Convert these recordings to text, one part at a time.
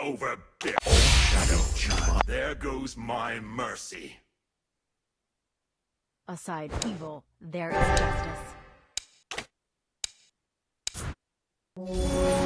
Over oh, Shadow Child. There goes my mercy. Aside evil, there is justice.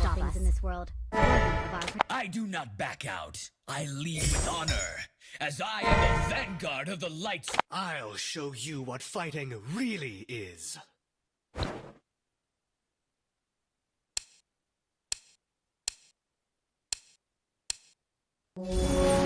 Have wonderful things in this world. Worthy of our I do not back out. I lead with honor, as I am the vanguard of the lights. I'll show you what fighting really is. Doesn't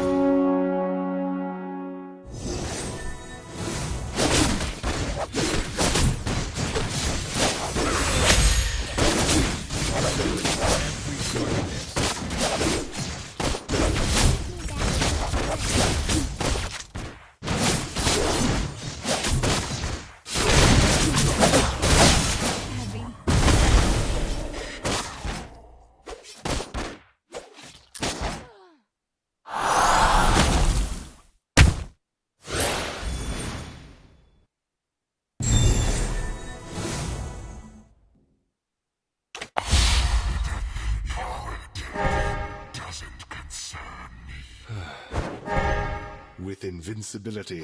invincibility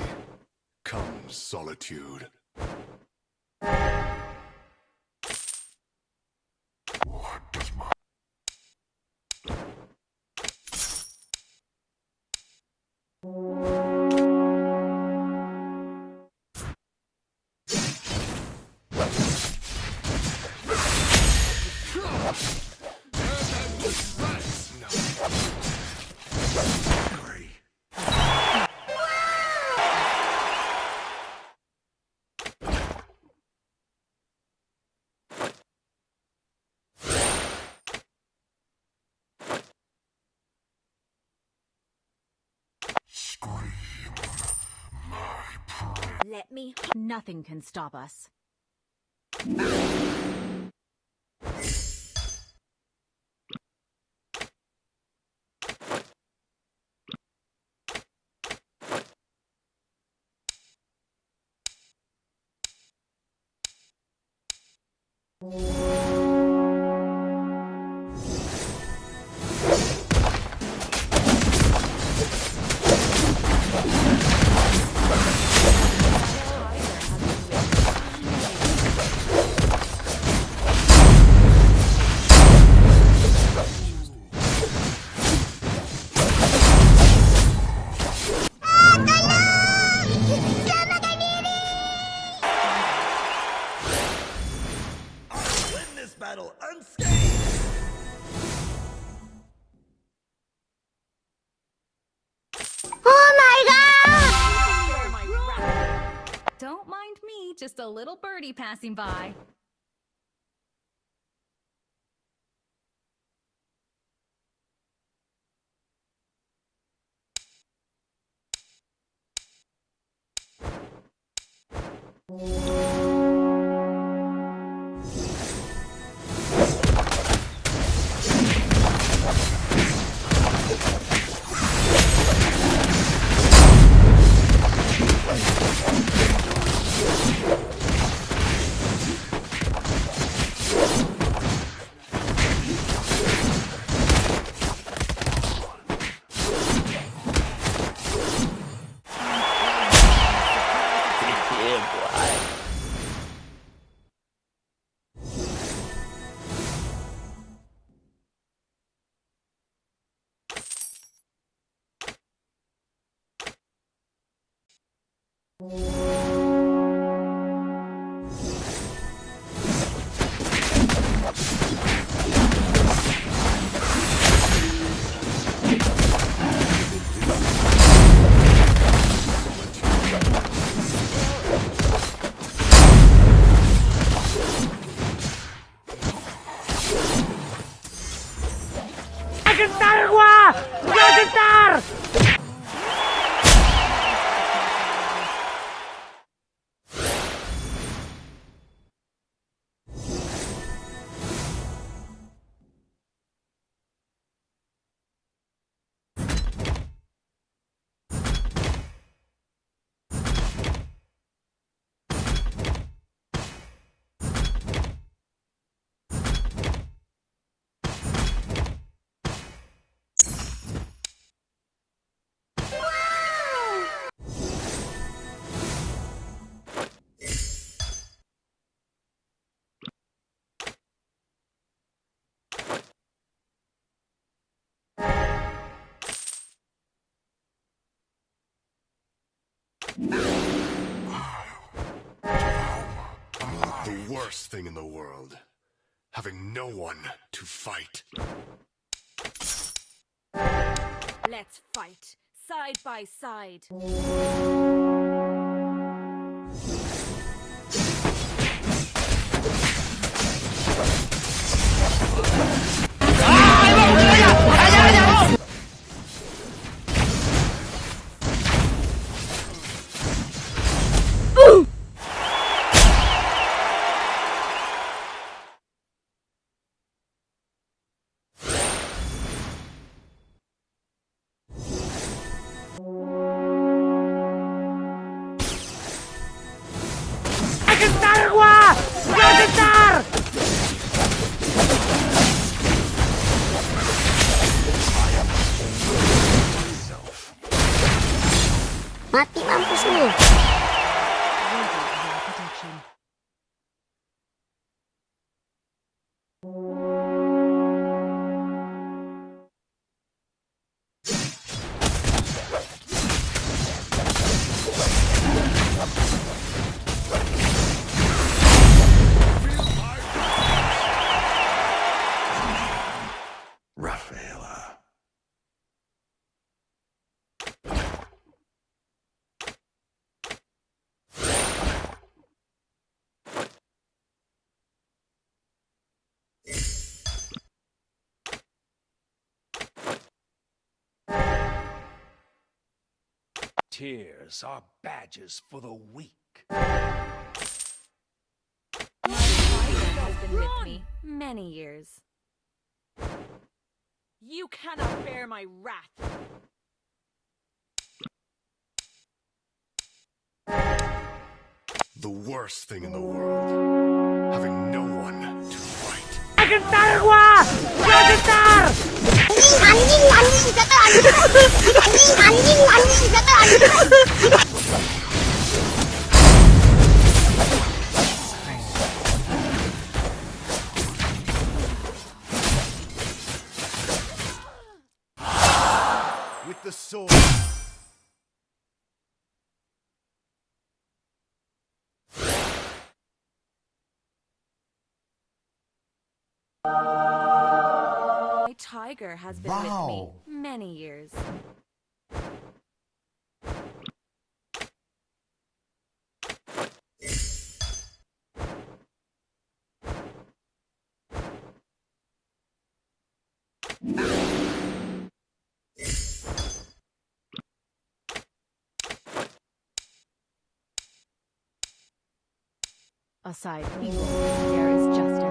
comes solitude. Me. Nothing can stop us. just a little birdie passing by. Thank Thank you. The worst thing in the world. Having no one to fight. Let's fight, side by side. Tears are badges for the weak. has been with me many years. You cannot bear my wrath. The worst thing in the world. Having no one to fight. With the sword. My tiger has been with me many years. Aside from there is justice.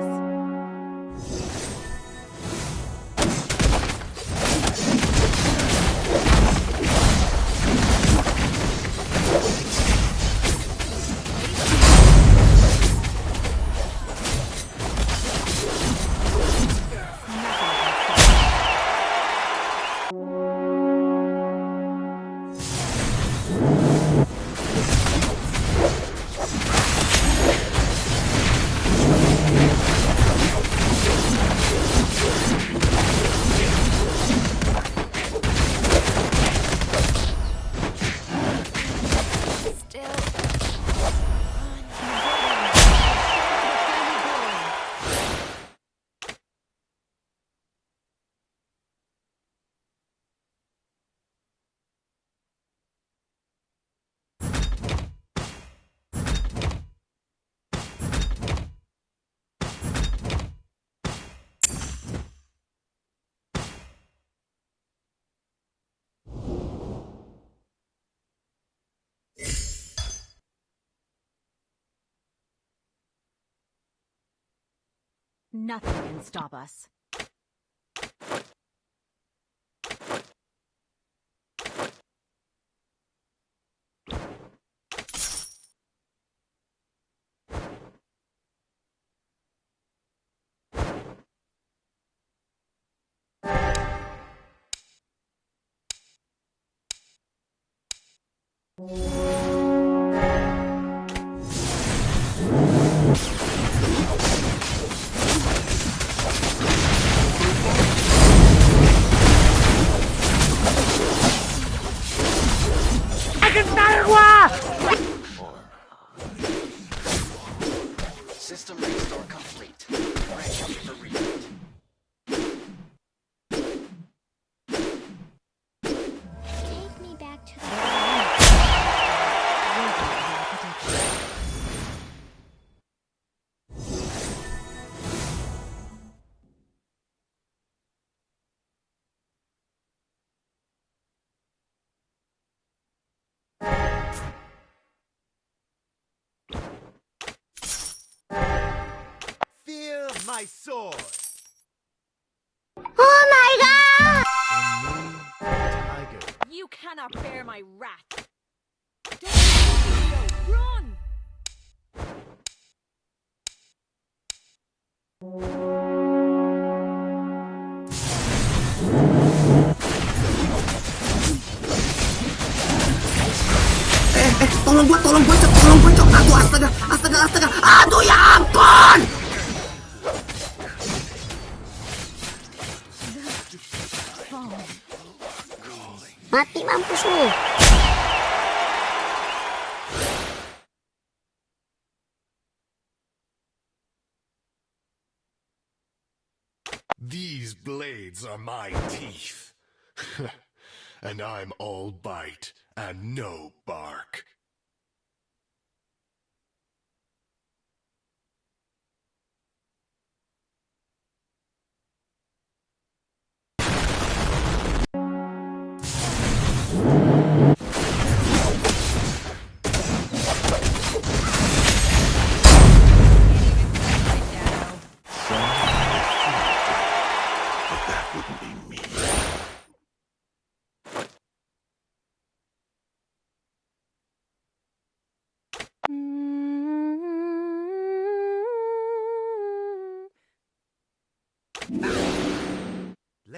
Nothing can stop us. My sword! Oh my god! Tiger. You cannot bear my wrath. Don't Run! Eh, eh, tolong gua, tolong gua, Cok, tolong gua, Cok. Aduh, astaga, astaga, astaga. Aduh, ya ampun! Mati mampus lu. These blades are my teeth. and I'm all bite and no bark.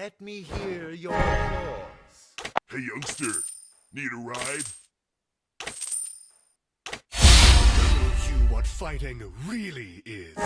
Let me hear your applause. Hey, youngster. Need a ride? Show you what fighting really is.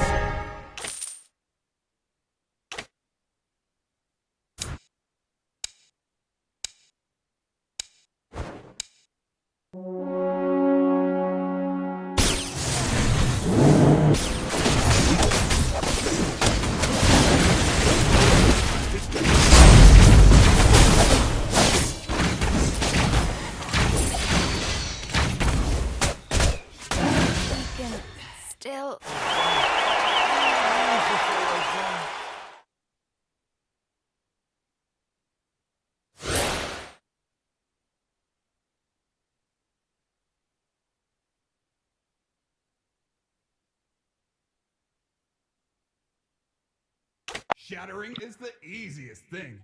Shattering is the easiest thing.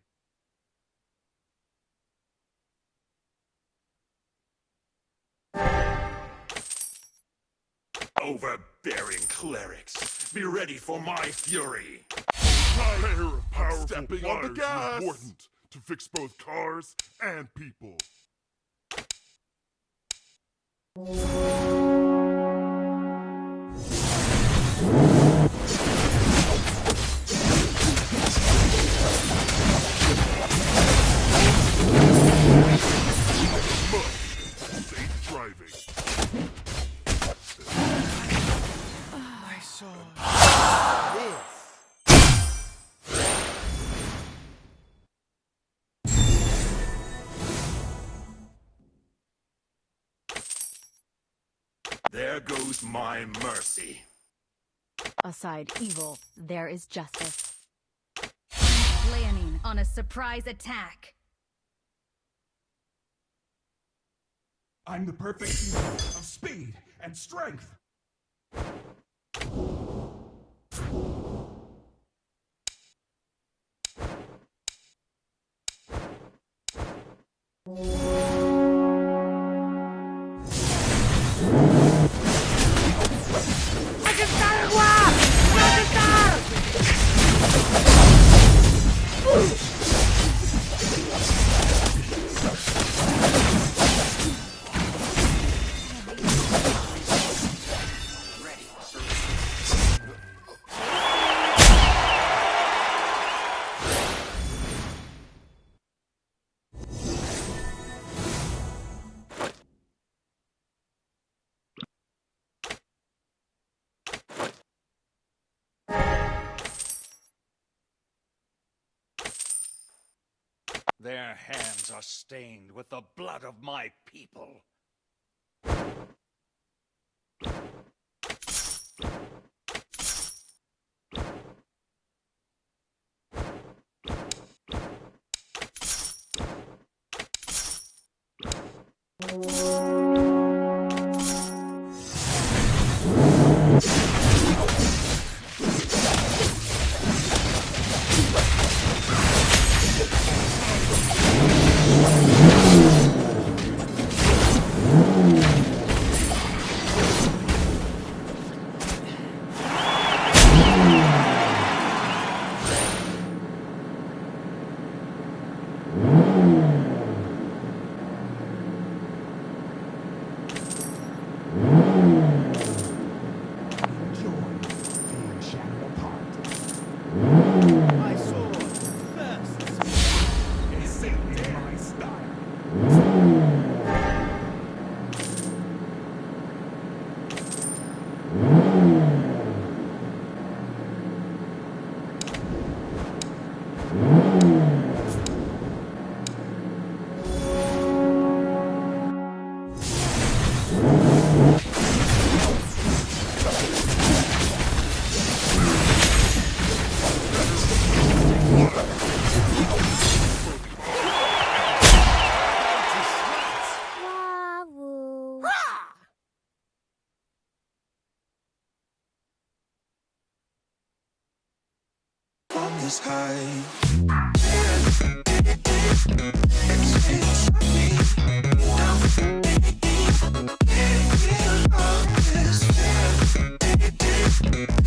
Overbearing clerics. Be ready for my fury. pair of powerful stepping on the gas. is important to fix both cars and people. Safe driving. I saw this. There goes my mercy. Aside evil, there is justice. Planning on a surprise attack. I'm the perfect union of speed and strength. Their hands are stained with the blood of my people. is high. Thank you.